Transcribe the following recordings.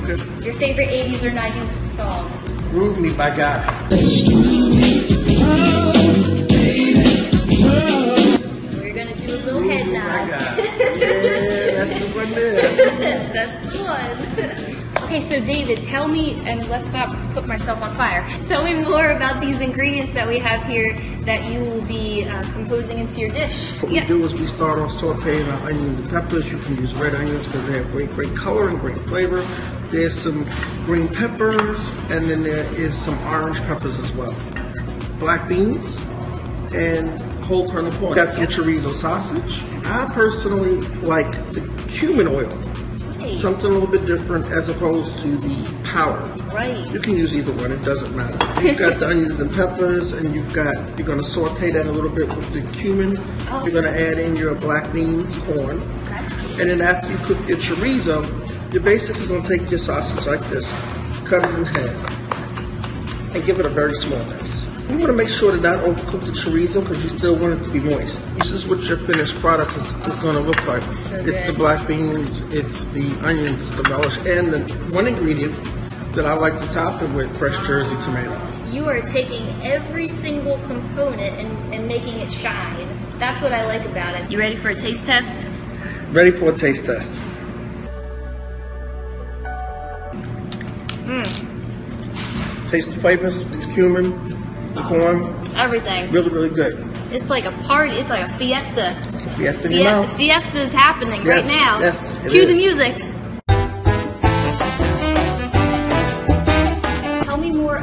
good. Your favorite 80s or 90s song? Groove Me by God. We're gonna do a little head Groove by nod. Yeah, that's the one there. That's the one. Okay, so David, tell me, and let's not put myself on fire. Tell me more about these ingredients that we have here that you will be uh, composing into your dish. What we do is we start off sauteing our onions and peppers. You can use red onions because they have great, great color and great flavor. There's some green peppers, and then there is some orange peppers as well. Black beans and whole kernel corn. Got some chorizo sausage. I personally like the cumin oil. Nice. Something a little bit different as opposed to the powder. Right. You can use either one, it doesn't matter. You've got the onions and peppers, and you've got, you're gonna saute that a little bit with the cumin. Oh. You're gonna add in your black beans, corn. Okay. And then after you cook your chorizo, you're basically gonna take your sausage like this, cut it in half, and give it a very small mix. You wanna make sure to not overcook the chorizo because you still want it to be moist. This is what your finished product is, is gonna look like. Oh, so it's good. the black beans, it's the onions, it's the relish, and the one ingredient that I like to top it with, fresh Jersey tomato. You are taking every single component and, and making it shine. That's what I like about it. You ready for a taste test? Ready for a taste test. Mm. Taste the flavors, the cumin, the corn, Everything. really, really good. It's like a party. It's like a fiesta. It's a fiesta in your mouth. fiesta is happening Yes, right now. yes, Cue the music.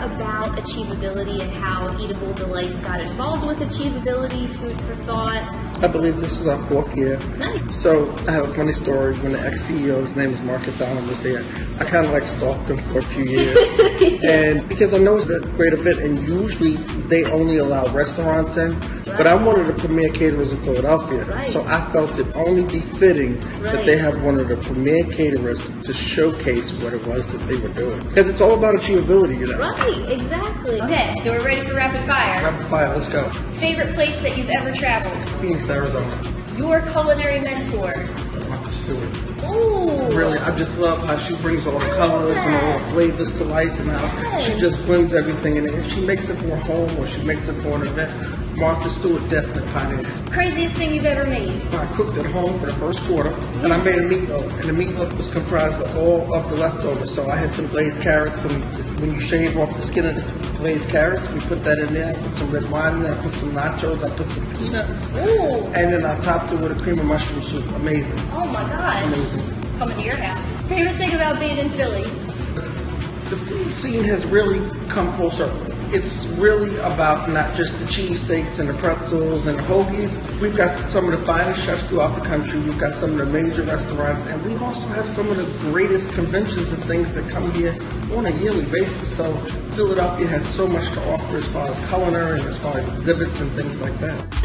About achievability and how Eatable Delights got involved with achievability, food for thought. I believe this is our fourth year. Nice. So I have a funny story. When the ex-CEO, his name is Marcus Allen, was there, I kind of like stalked him for a few years. and because I know it's a great event, and usually they only allow restaurants in, but I wanted to premier caterers in Philadelphia. Right. So I felt it only befitting that they have one of the premier caterers to showcase what it was that they were doing. Because it's all about achievability, you know. Right, exactly. Okay, so we're ready for rapid fire. Rapid fire, let's go. Favorite place that you've ever traveled? Phoenix, Arizona. Your culinary mentor. Martha Stewart. Ooh. Really, I just love how she brings all the colors and all the flavors to life and how she just blends everything in it. If she makes it for home or she makes it for an event, Martha Stewart definitely pioneered. Craziest thing you've ever made? I cooked at home for the first quarter and I made a meatloaf and the meatloaf was comprised of all of the leftovers. So I had some glazed carrots and when you shave off the skin of the glazed carrots, we put that in there. I put some red wine in there, I put some nachos, I put some peanuts. Ooh. And then I topped it with a cream of mushroom soup. Amazing. Oh my gosh. Amazing. Coming to your house. Favorite thing about being in Philly? the food scene has really come full circle. It's really about not just the cheesesteaks and the pretzels and the hoagies. We've got some of the finest chefs throughout the country. We've got some of the major restaurants, and we also have some of the greatest conventions and things that come here on a yearly basis. So Philadelphia has so much to offer as far as culinary and as far as exhibits and things like that.